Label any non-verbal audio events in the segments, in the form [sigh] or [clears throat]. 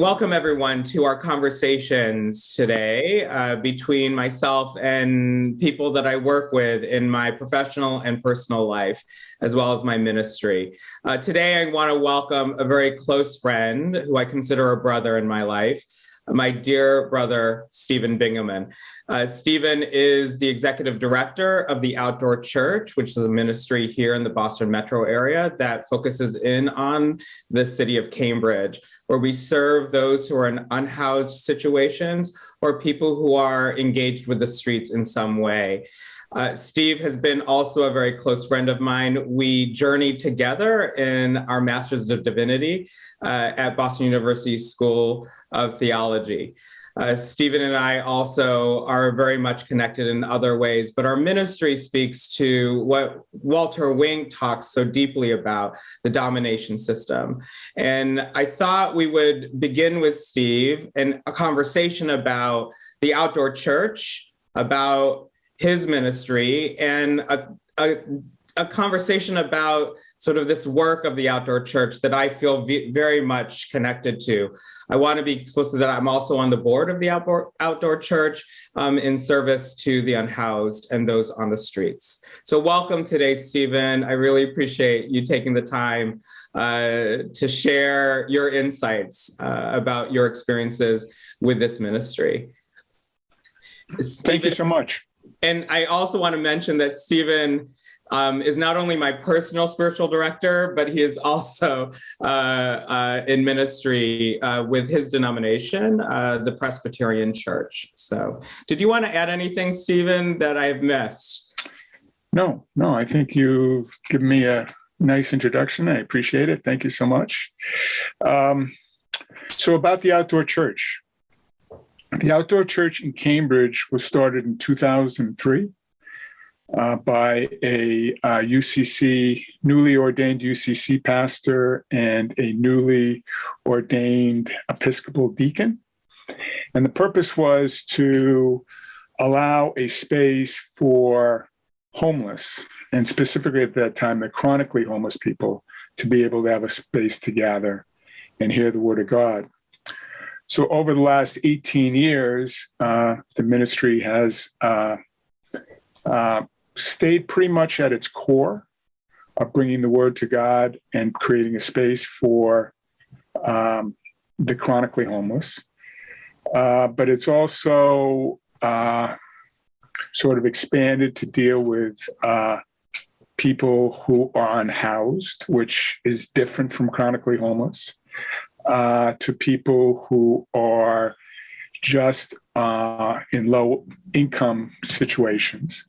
welcome everyone to our conversations today uh, between myself and people that I work with in my professional and personal life, as well as my ministry. Uh, today, I want to welcome a very close friend who I consider a brother in my life, my dear brother, Stephen Bingaman. Uh, Stephen is the executive director of the Outdoor Church, which is a ministry here in the Boston metro area that focuses in on the city of Cambridge, where we serve those who are in unhoused situations or people who are engaged with the streets in some way. Uh, Steve has been also a very close friend of mine. We journeyed together in our Masters of Divinity uh, at Boston University School of Theology. Uh, Stephen and I also are very much connected in other ways, but our ministry speaks to what Walter Wink talks so deeply about, the domination system. And I thought we would begin with Steve and a conversation about the outdoor church, about his ministry and a, a, a, conversation about sort of this work of the outdoor church that I feel very much connected to. I want to be explicit that I'm also on the board of the outdoor, outdoor church um, in service to the unhoused and those on the streets. So welcome today, Stephen. I really appreciate you taking the time uh, to share your insights uh, about your experiences with this ministry. Stephen, Thank you so much. And I also want to mention that Stephen um, is not only my personal spiritual director, but he is also uh, uh, in ministry uh, with his denomination, uh, the Presbyterian Church. So did you want to add anything, Stephen, that I've missed? No, no, I think you've given me a nice introduction. I appreciate it. Thank you so much. Um, so about the outdoor church, the Outdoor Church in Cambridge was started in 2003 uh, by a uh, UCC, newly ordained UCC pastor and a newly ordained Episcopal deacon. And the purpose was to allow a space for homeless, and specifically at that time, the chronically homeless people, to be able to have a space to gather and hear the word of God. So over the last 18 years, uh, the ministry has uh, uh, stayed pretty much at its core of bringing the word to God and creating a space for um, the chronically homeless. Uh, but it's also uh, sort of expanded to deal with uh, people who are unhoused, which is different from chronically homeless uh, to people who are just uh, in low income situations.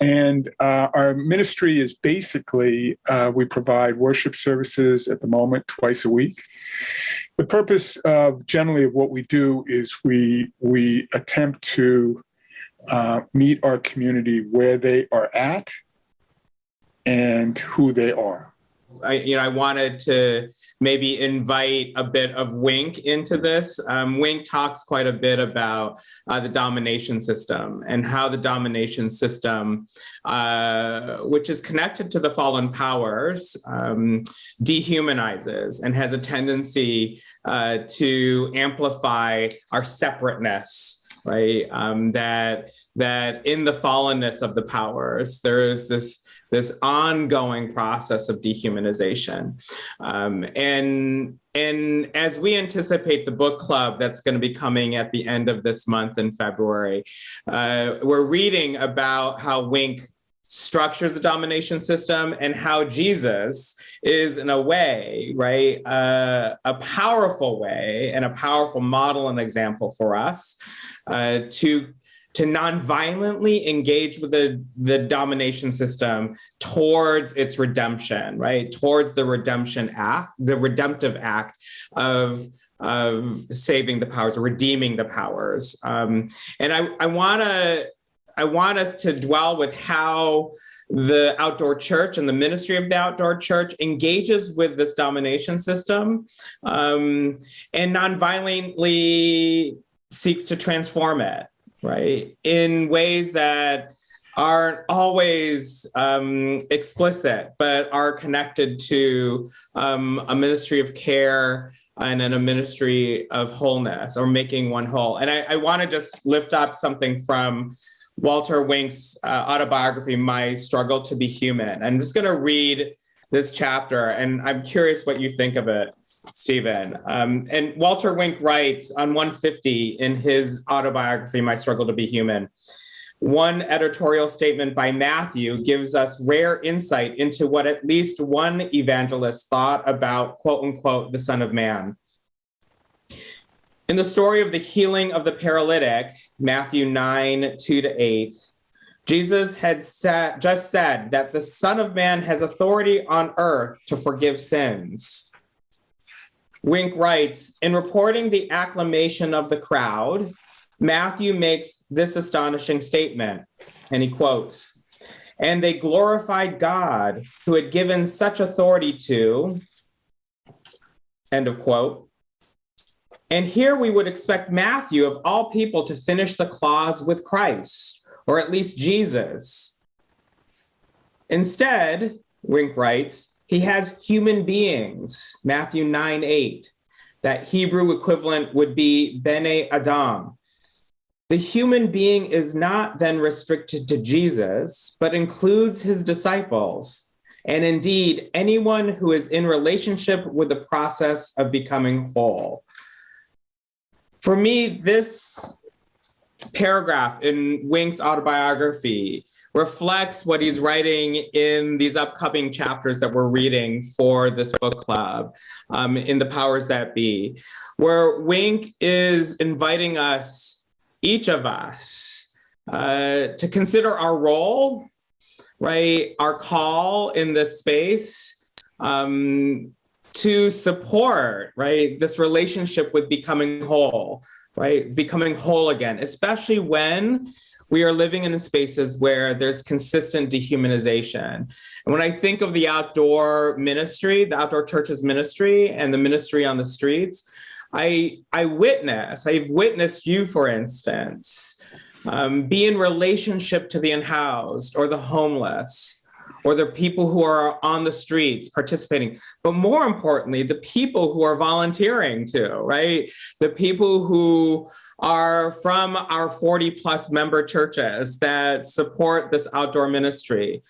And uh, our ministry is basically, uh, we provide worship services at the moment twice a week. The purpose of generally of what we do is we, we attempt to uh, meet our community where they are at and who they are. I, you know, I wanted to maybe invite a bit of Wink into this. Um, Wink talks quite a bit about uh, the domination system and how the domination system, uh, which is connected to the fallen powers, um, dehumanizes and has a tendency uh, to amplify our separateness right? Um, that that in the fallenness of the powers, there is this this ongoing process of dehumanization. Um, and, and as we anticipate the book club that's going to be coming at the end of this month in February, uh, we're reading about how Wink structures the domination system and how Jesus is in a way, right, uh, a powerful way and a powerful model and example for us uh, to to non-violently engage with the, the domination system towards its redemption, right? Towards the redemption act, the redemptive act of of saving the powers redeeming the powers. Um, and I, I wanna, I want us to dwell with how the outdoor church and the ministry of the outdoor church engages with this domination system um, and non-violently seeks to transform it right? In ways that aren't always um, explicit, but are connected to um, a ministry of care and then a ministry of wholeness or making one whole. And I, I want to just lift up something from Walter Wink's uh, autobiography, My Struggle to Be Human. I'm just going to read this chapter, and I'm curious what you think of it, Stephen. Um, and Walter Wink writes on 150 in his autobiography, My Struggle to Be Human. One editorial statement by Matthew gives us rare insight into what at least one evangelist thought about, quote unquote, the Son of Man. In the story of the healing of the paralytic, Matthew 9, 2 to 8, Jesus had said, just said that the Son of Man has authority on earth to forgive sins. Wink writes, in reporting the acclamation of the crowd, Matthew makes this astonishing statement, and he quotes, and they glorified God who had given such authority to, end of quote. And here we would expect Matthew, of all people, to finish the clause with Christ, or at least Jesus. Instead, Wink writes, he has human beings, Matthew 9 8. That Hebrew equivalent would be Bene Adam, the human being is not then restricted to Jesus, but includes his disciples, and indeed anyone who is in relationship with the process of becoming whole. For me, this paragraph in Wink's autobiography reflects what he's writing in these upcoming chapters that we're reading for this book club um, in The Powers That Be, where Wink is inviting us each of us uh, to consider our role, right, our call in this space um, to support, right, this relationship with becoming whole, right, becoming whole again, especially when we are living in spaces where there's consistent dehumanization. And when I think of the outdoor ministry, the outdoor churches ministry and the ministry on the streets, I, I witness, I've witnessed you, for instance, um, be in relationship to the unhoused or the homeless or the people who are on the streets participating, but more importantly, the people who are volunteering too, right? The people who are from our 40 plus member churches that support this outdoor ministry,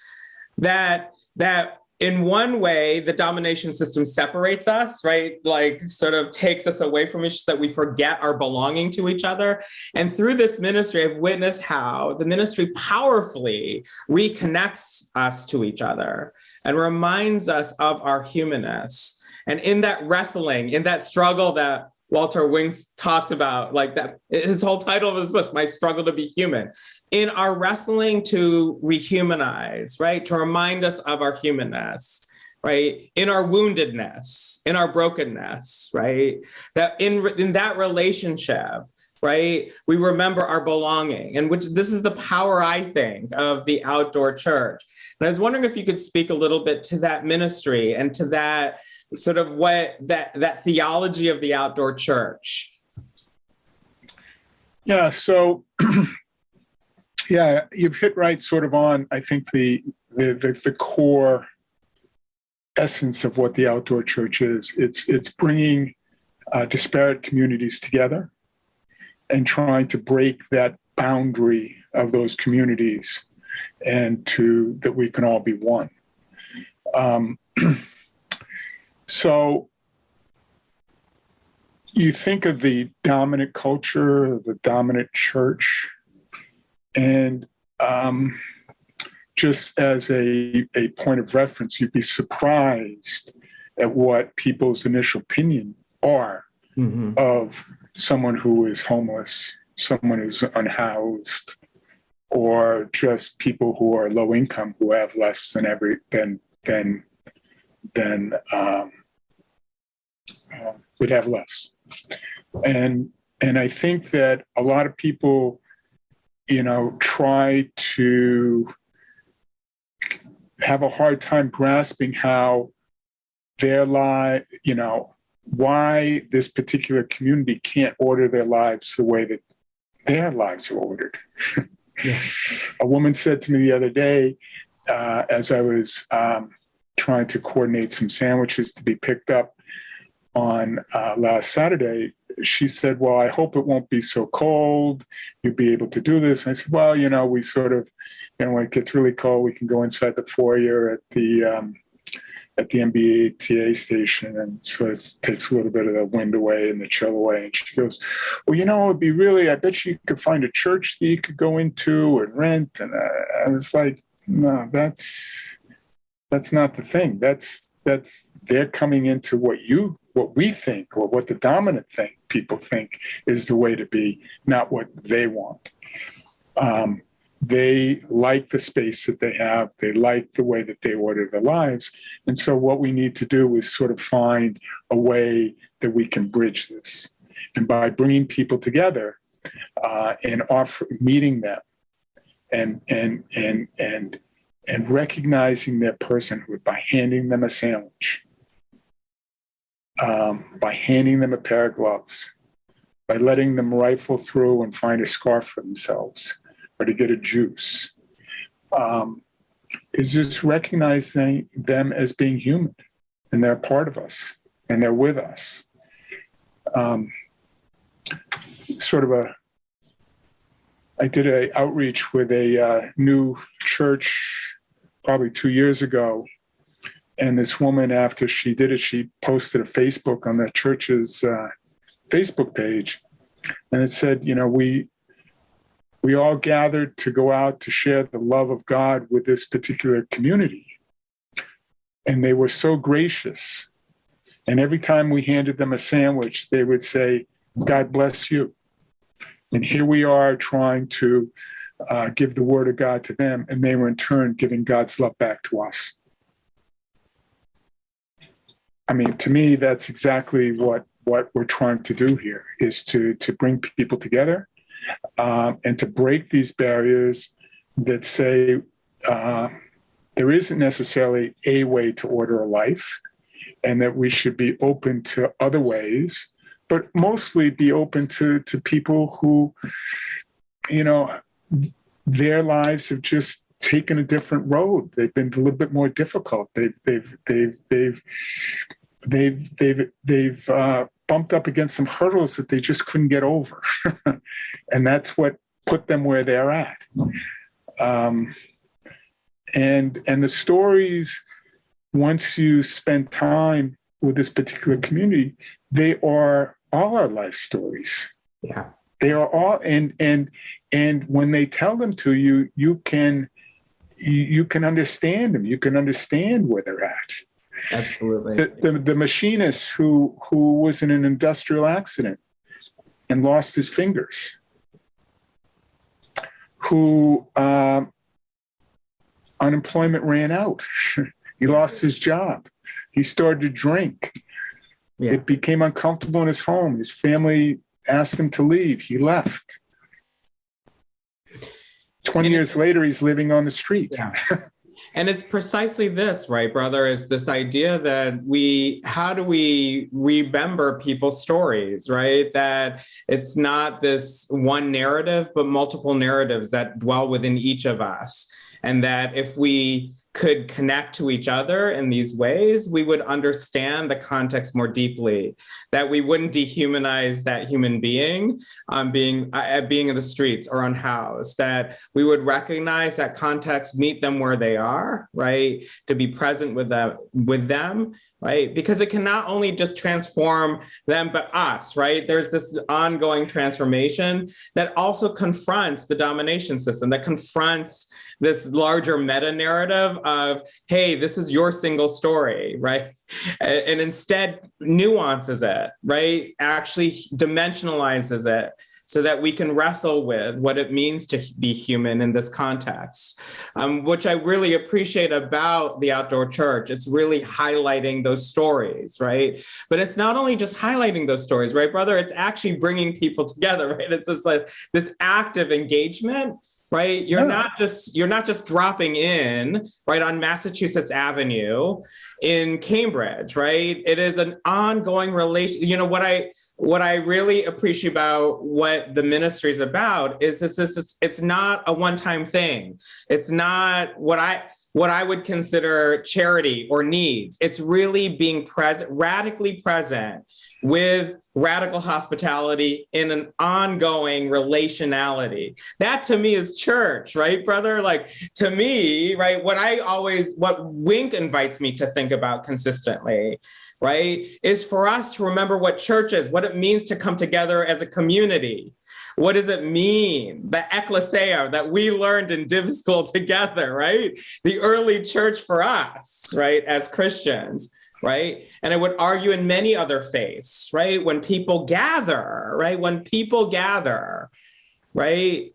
that, that in one way, the domination system separates us, right? Like sort of takes us away from each that we forget our belonging to each other. And through this ministry, I've witnessed how the ministry powerfully reconnects us to each other and reminds us of our humanness. And in that wrestling, in that struggle that Walter Winks talks about, like that, his whole title of his book, My Struggle to Be Human in our wrestling to rehumanize, right? To remind us of our humanness, right? In our woundedness, in our brokenness, right? That in, in that relationship, right? We remember our belonging and which this is the power, I think, of the outdoor church. And I was wondering if you could speak a little bit to that ministry and to that sort of what that, that theology of the outdoor church. Yeah, so [clears throat] Yeah, you've hit right sort of on, I think, the, the, the, the core essence of what the outdoor church is. It's, it's bringing uh, disparate communities together and trying to break that boundary of those communities and to that we can all be one. Um, [clears throat] so you think of the dominant culture, the dominant church, and um, just as a, a point of reference, you'd be surprised at what people's initial opinion are mm-hmm. of someone who is homeless, someone who's unhoused, or just people who are low income who have less than every than than than um, uh, would have less. And and I think that a lot of people you know, try to have a hard time grasping how their life, you know, why this particular community can't order their lives the way that their lives are ordered. Yeah. [laughs] a woman said to me the other day, uh, as I was um, trying to coordinate some sandwiches to be picked up, on uh, last Saturday, she said, Well, I hope it won't be so cold. You'll be able to do this. And I said, Well, you know, we sort of, you know, when it gets really cold, we can go inside the foyer at the, um, at the MBTA station. And so it takes a little bit of the wind away and the chill away. And she goes, Well, you know, it'd be really, I bet you could find a church that you could go into and rent. And I, I was like, No, that's, that's not the thing. That's, that's, they're coming into what you what we think or what the dominant thing people think is the way to be, not what they want. Um, they like the space that they have. They like the way that they order their lives. And so what we need to do is sort of find a way that we can bridge this. And by bringing people together uh, and offer, meeting them and, and, and, and, and recognizing their personhood by handing them a sandwich, um, by handing them a pair of gloves, by letting them rifle through and find a scarf for themselves or to get a juice, um, is just recognizing them as being human and they're part of us and they're with us. Um, sort of a, I did a outreach with a uh, new church probably two years ago and this woman, after she did it, she posted a Facebook on the church's uh, Facebook page, and it said, you know, we we all gathered to go out to share the love of God with this particular community, and they were so gracious. And every time we handed them a sandwich, they would say, "God bless you." And here we are trying to uh, give the word of God to them, and they were in turn giving God's love back to us. I mean, to me, that's exactly what what we're trying to do here is to to bring people together um, and to break these barriers that say uh, there isn't necessarily a way to order a life, and that we should be open to other ways, but mostly be open to to people who, you know, their lives have just taken a different road. They've been a little bit more difficult. They've they've they've they've they've they've they've uh, bumped up against some hurdles that they just couldn't get over, [laughs] and that's what put them where they're at. Um, and and the stories, once you spend time with this particular community, they are all our life stories. Yeah, they are all and and and when they tell them to you, you can you, can understand them. You can understand where they're at Absolutely. The, the, the machinist who, who was in an industrial accident and lost his fingers, who uh, unemployment ran out. [laughs] he lost his job. He started to drink. Yeah. It became uncomfortable in his home. His family asked him to leave. He left. 20 years later, he's living on the street. Yeah. [laughs] and it's precisely this right brother is this idea that we how do we remember people's stories right that it's not this one narrative but multiple narratives that dwell within each of us and that if we could connect to each other in these ways, we would understand the context more deeply, that we wouldn't dehumanize that human being um, being, uh, being in the streets or unhoused, that we would recognize that context, meet them where they are, right? To be present with them, with them right? Because it can not only just transform them, but us, right? There's this ongoing transformation that also confronts the domination system, that confronts this larger meta narrative of, hey, this is your single story, right? And instead nuances it, right? Actually dimensionalizes it so that we can wrestle with what it means to be human in this context, um, which I really appreciate about the outdoor church. It's really highlighting those stories, right? But it's not only just highlighting those stories, right, brother? It's actually bringing people together, [laughs] right? It's just like this active engagement right you're not just you're not just dropping in right on massachusetts avenue in cambridge right it is an ongoing relation you know what i what I really appreciate about what the ministry is about is this, this it's, it's not a one-time thing. It's not what I what I would consider charity or needs. It's really being present, radically present with radical hospitality in an ongoing relationality. That to me is church, right, brother? Like to me, right, what I always, what Wink invites me to think about consistently, right, is for us to remember what church is, what it means to come together as a community. What does it mean? The ecclesia that we learned in div school [laughs] together, right? The early church for us, right, as Christians right? And I would argue in many other faiths, right? When people gather, right? When people gather, right?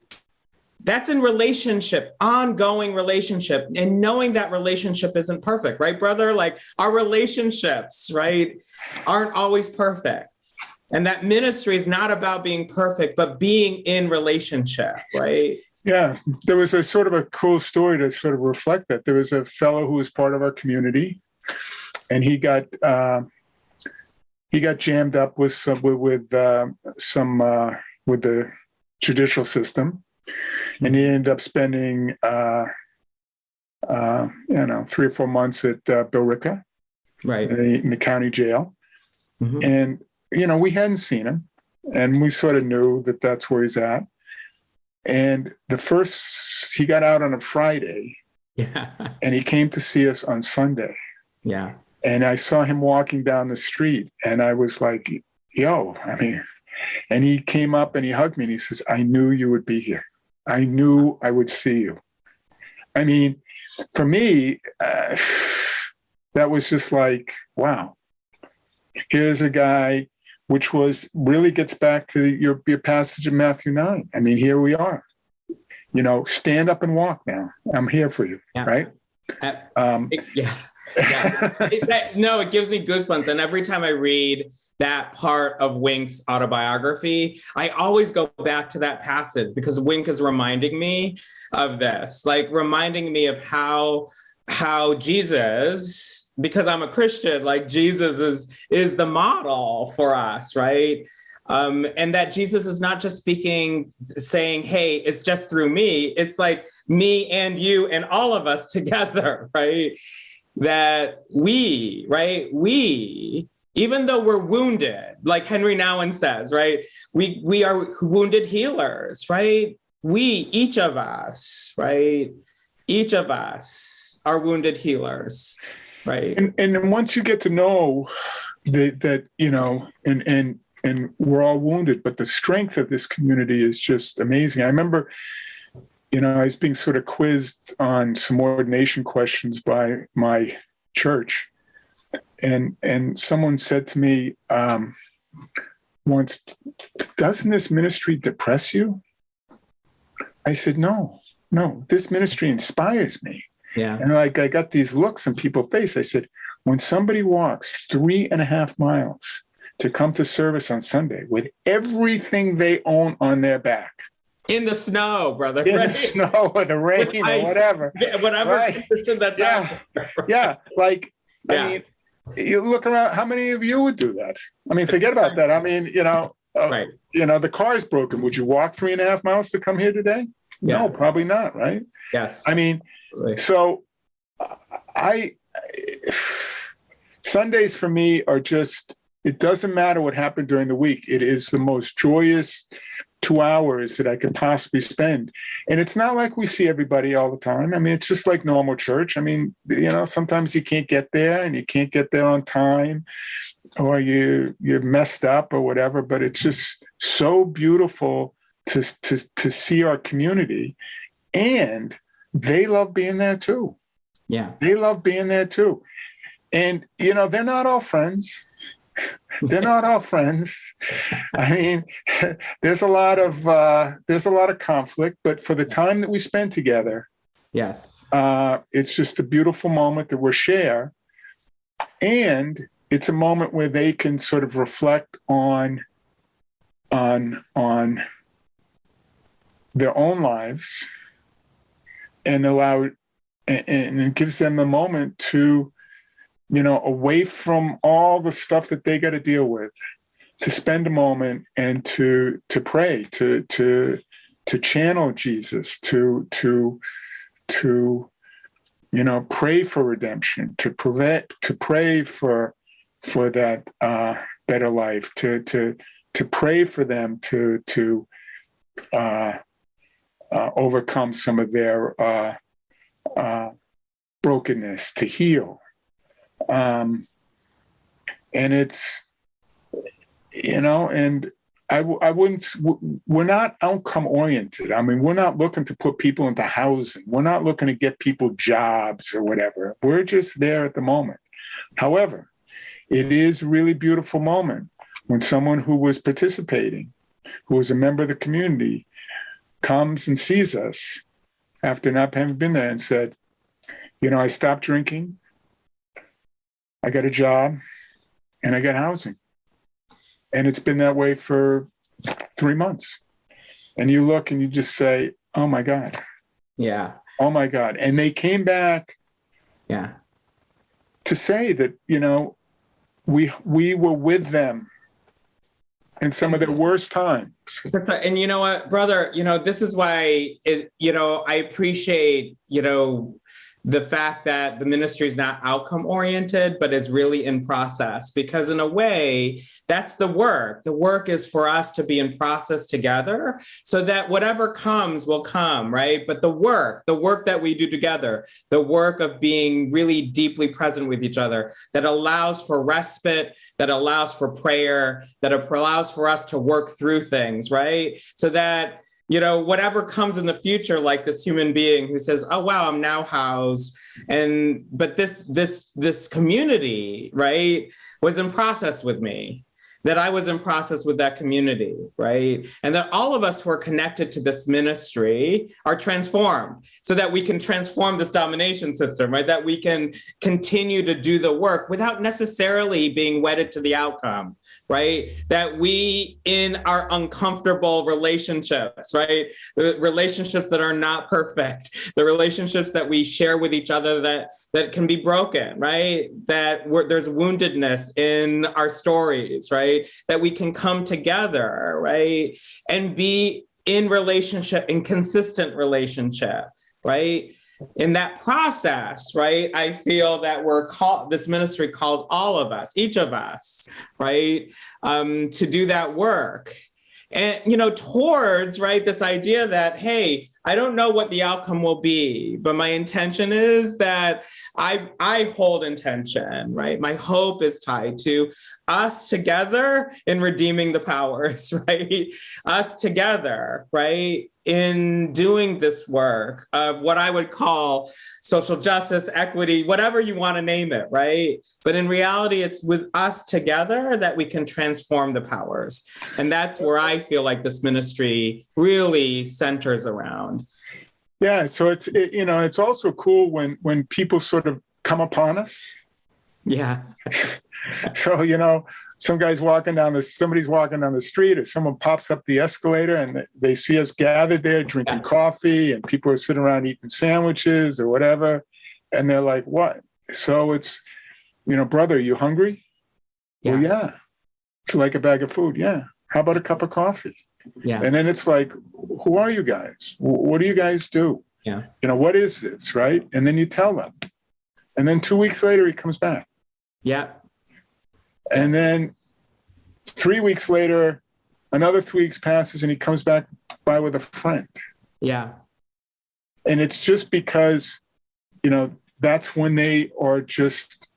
That's in relationship, ongoing relationship, and knowing that relationship isn't perfect, right, brother? Like our relationships, right, aren't always perfect. And that ministry is not about being perfect, but being in relationship, right? Yeah, there was a sort of a cool story to sort of reflect that. There was a fellow who was part of our community and he got uh, he got jammed up with some with, with uh, some uh, with the judicial system, and he ended up spending uh, uh, you know three or four months at uh, Billerica, right, in the, in the county jail, mm-hmm. and you know we hadn't seen him, and we sort of knew that that's where he's at. And the first he got out on a Friday, yeah, [laughs] and he came to see us on Sunday. Yeah. And I saw him walking down the street and I was like, yo, I mean, and he came up and he hugged me and he says, I knew you would be here. I knew I would see you. I mean, for me, uh, that was just like, wow, here's a guy, which was really gets back to your, your passage in Matthew 9. I mean, here we are. You know, stand up and walk now. I'm here for you, yeah. right? Uh, um, yeah yeah. it, no, it gives me goosebumps. And every time I read that part of Wink's autobiography, I always go back to that passage because Wink is reminding me of this, like reminding me of how how Jesus, because I'm a Christian, like Jesus is is the model for us, right? Um, and that Jesus is not just speaking, saying, hey, it's just through me. It's like me and you and all of us [laughs] together, right? That we, right, we, even though we're wounded, like Henry Nouwen says, right, we, we are wounded healers, right? We, each of us, right, each of us are wounded healers, right? And, and once you get to know that, that you know, and, and, and we're all wounded, but the strength of this community is just amazing. I remember you know, I was being sort of quizzed on some ordination questions by my church, and and someone said to me um, once, "Doesn't this ministry depress you?" I said, "No, no. This ministry inspires me." Yeah. And like I got these looks in people's face. I said, "When somebody walks three and a half miles to come to service on Sunday with everything they own on their back." In the snow, brother. In right? the snow or the rain or whatever. [laughs] Yeah, whatever right. that's yeah. [laughs] yeah, like yeah. I mean, you look around. How many of you would do that? I mean, forget about that. I mean, you know, uh, right. you know, the car is broken. Would you walk three and a half miles to come here today? Yeah. No, probably not. Right? Yes. I mean, right. so I, I Sundays for me are just. It doesn't matter what happened during the week. It is the most joyous two hours that I could possibly spend. And it's not like we see everybody all the time. I mean, it's just like normal church. I mean, you know, sometimes you can't get there and you can't get there on time or you you're messed up or whatever, but it's just so beautiful to to to see our community and they love being there too. Yeah. They love being there too. And you know, they're not all friends they're not all friends. I mean, [laughs] there's a lot of uh, there's a lot of conflict, but for the time that we spend together, yes, uh, it's just a beautiful moment that we share, and it's a moment where they can sort of reflect on on on their own lives and allow and, and it gives them a moment to you know, away from all the stuff that they got to deal with, to spend a moment and to to pray, to to to channel Jesus, to to to you know, pray for redemption, to prevent, to pray for, for that uh, better life, to to to pray for them to to uh, uh, overcome some of their uh, uh, brokenness, to heal, um, and it's you know, and I, I wouldn't, we're not outcome oriented. I mean, we're not looking to put people into housing. We're not looking to get people jobs or whatever. We're just there at the moment. However, it is a really beautiful moment when someone who was participating, who was a member of the community, comes and sees us after not having been there and said, you know, I stopped drinking, I got a job, and I got housing. And it's been that way for three months. And you look and you just say, oh my God, Yeah. oh my God. And they came back Yeah. to say that, you know, we we were with them in some of their worst times. That's a- and you know what, brother, you know, this is why it, you know, I appreciate, you know, the fact that the ministry is not outcome oriented, but is really in process. Because in a way, that's the work. The work is for us to be in process together so that whatever comes will come, right? But the work, the work that we do together, the work of being really deeply present with each other that allows for respite, that allows for prayer, that allows for us to work through things, right? So that you know whatever comes in the future like this human being who says oh wow i'm now housed. And but this this this community right was in process with me that i was in process with that community right and that all of us who are connected to this ministry are transformed so that we can transform this domination system right that we can continue to do the work without necessarily being wedded to the outcome right? That we in our uncomfortable relationships, right? The relationships that are not perfect, the relationships that we share with each other that that can be broken, right? That there's woundedness in our stories, right? That we can come together, right? And be in relationship, in consistent relationship, right? In that process, right, I feel that we're called, this ministry calls all of us, each of us, right, um, to do that work. And, you know, towards, right, this idea that, hey, I don't know what the outcome will be, but my intention is that I, I hold intention, right? My hope is tied to us together in redeeming the powers, [laughs] right? Us together, right? In doing this work of what I would call social justice, equity, whatever you want to name it, right? But in reality, it's with us together that we can transform the powers. And that's where I feel like this ministry really centers around. Yeah, so it's it, you know it's also cool when when people sort of come upon us. Yeah. [laughs] So you know, some guys walking down the somebody's walking down the street, or someone pops up the escalator, and they, see us gathered there drinking Yeah. coffee, and people are sitting around eating sandwiches or whatever, and they're like, "What?" So it's, you know, brother, you hungry? Well, yeah. Would you like a bag of food? Yeah. How about a cup of coffee? Yeah. And then it's like, who are you guys? What do you guys do? Yeah. You know, what is this, right? And then you tell them. And then two weeks later, he comes back. Yeah. And then three weeks later, another three weeks passes and he comes back by with a friend. Yeah. And it's just because, you know, that's when they are just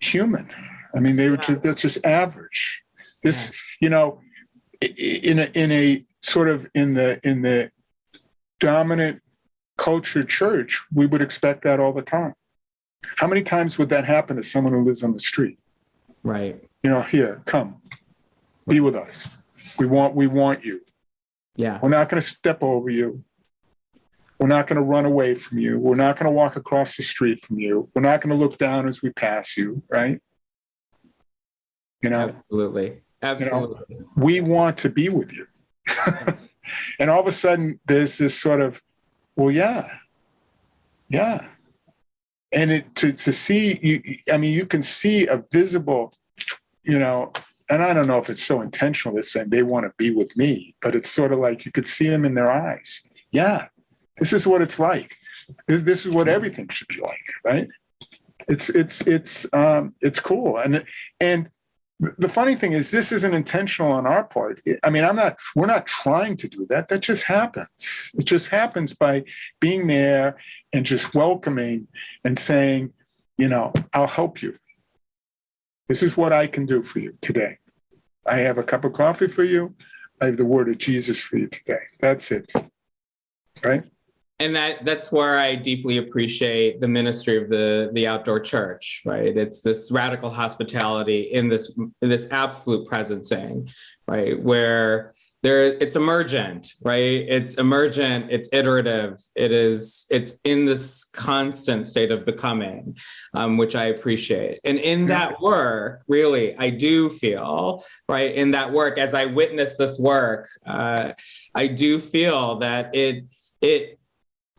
human. I mean, they were Yeah. just, that's just average. This, you know, in a, in a sort of in the, in the dominant culture church, we would expect that all the time. How many times would that happen to someone who lives on the street? Right. You know, here, come, be with us. We want, we want you. Yeah. We're not going to step over you. We're not going to run away from you. We're not going to walk across the street from you. We're not going to look down as we pass you, right? You know, Absolutely. Absolutely. we want to be with you. [laughs] and all of a sudden, there's this sort of, well, yeah, yeah. And it to, to see, you, I mean, you can see a visible, you know, and I don't know if it's so intentional, this saying they want to be with me, but it's sort of like you could see them in their eyes. Yeah, This is what it's like. This, this is what everything should be like, right? It's it's it's um, it's cool, and and the funny thing is this isn't intentional on our part. I mean i'm not we're not trying to do that. That just happens. It just happens by being there and just welcoming and saying you know i'll help you. This is what i can do for you today. I have a cup of coffee for you. I have the word of jesus for you today. That's it. Right and that that's where I deeply appreciate the ministry of the the outdoor church, right? It's this radical hospitality in this in this absolute presencing, right? Where there it's emergent, right? It's emergent, it's iterative, it is it's in this constant state of becoming, um, which I appreciate. And in that work, really, I do feel, right, in that work, as I witness this work, uh, I do feel that it it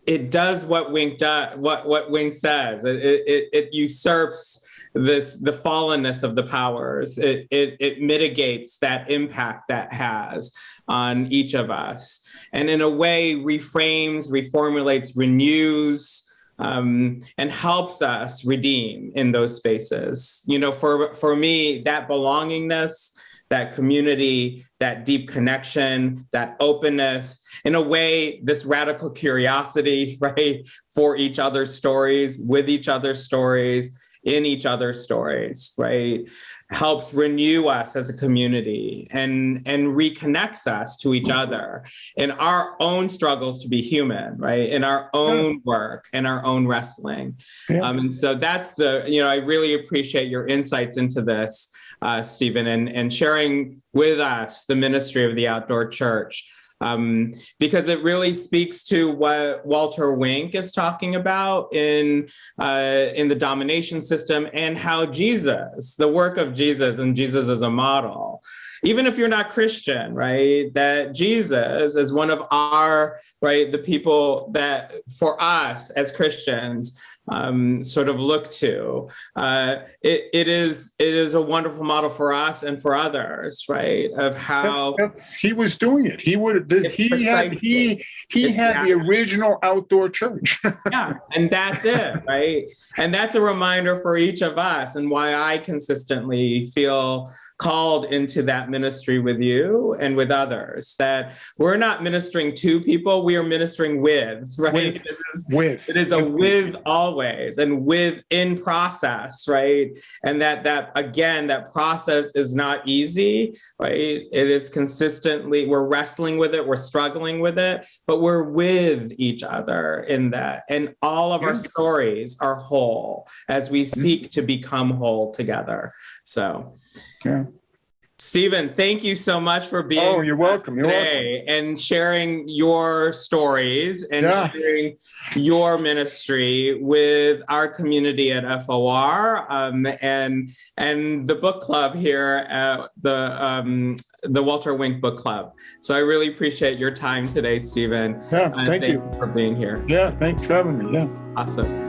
it does what Wink does, what what Wink says. It, it it usurps this the fallenness of the powers. It it it mitigates that impact that has on each of us, and in a way reframes, reformulates, renews. Um, and helps us redeem in those spaces. You know, for for me, that belongingness that community, that deep connection, that openness, in a way, this radical curiosity, [laughs] right, for each other's stories, with each other's stories, in each other's stories, right, helps renew us as a community and, and reconnects us to each other in our own struggles to be human, right, in our own work and our own wrestling. Yeah. Um, and so that's the, you know, I really appreciate your insights into this uh, Stephen, and, and sharing with us the ministry of the outdoor church. Um, because it really speaks to what Walter Wink is talking about in uh, in the domination system and how Jesus, the work of Jesus and Jesus as a model, even if you're not Christian, right, that Jesus is one of our, right, the people that for us as Christians, um, sort of look to. Uh, it, it is it is a wonderful model for us and for others, right? Of how that's, he was doing it. He would he had he he had the original outdoor church. [laughs] yeah, and that's it, right? And that's a reminder for each of us, and why I consistently feel called into that ministry with you and with others that we're not ministering to people we are ministering with [laughs] right? With, it, is, with. it is a with. always and with in process right? And that that again that process is not easy right? It is consistently we're wrestling with it we're struggling with it but we're with each other in that. And all of our stories are whole as we seek to become whole together. So yeah. Stephen, thank you so much for being oh, you're welcome. You're today welcome. and sharing your stories and yeah. sharing your ministry with our community at FOR um, and and the book club here at the um, the Walter Wink Book Club. So I really appreciate your time today, Stephen. Yeah, thank, thank you. you for being here. Yeah, thanks for having me. Yeah. Awesome.